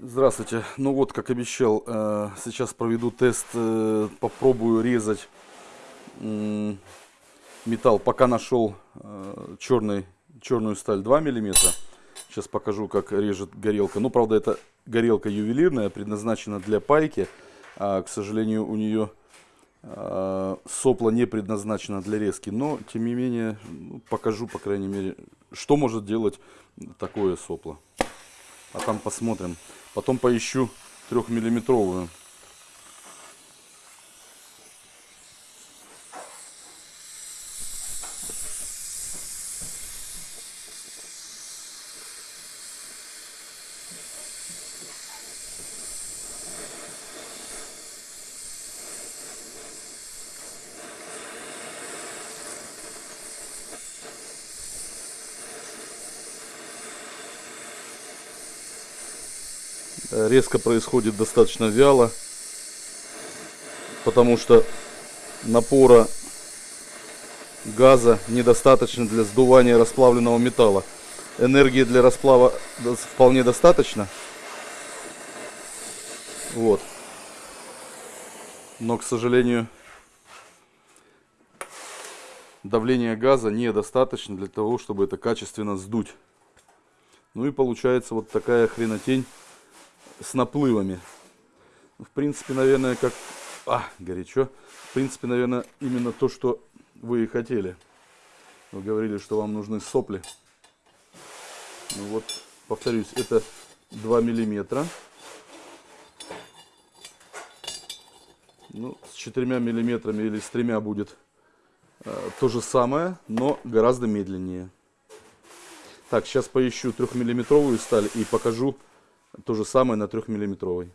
Здравствуйте. Ну вот, как обещал, э, сейчас проведу тест, э, попробую резать металл. Пока нашел э, черный, черную сталь 2 миллиметра. Сейчас покажу, как режет горелка. Ну, правда, это горелка ювелирная, предназначена для пайки. А, к сожалению, у нее сопло не предназначено для резки. Но, тем не менее, ну, покажу, по крайней мере, что может делать такое сопло. А там посмотрим. Потом поищу трехмиллиметровую. Резко происходит достаточно вяло, потому что напора газа недостаточно для сдувания расплавленного металла. Энергии для расплава вполне достаточно. Вот. Но, к сожалению, давление газа недостаточно для того, чтобы это качественно сдуть. Ну и получается вот такая хренотень с наплывами. В принципе, наверное, как... А, горячо. В принципе, наверное, именно то, что вы и хотели. Вы говорили, что вам нужны сопли. Ну вот, повторюсь, это 2 миллиметра. Ну, с 4 миллиметрами или с тремя будет э, то же самое, но гораздо медленнее. Так, сейчас поищу трехмиллиметровую сталь и покажу то же самое на 3 миллиметровой.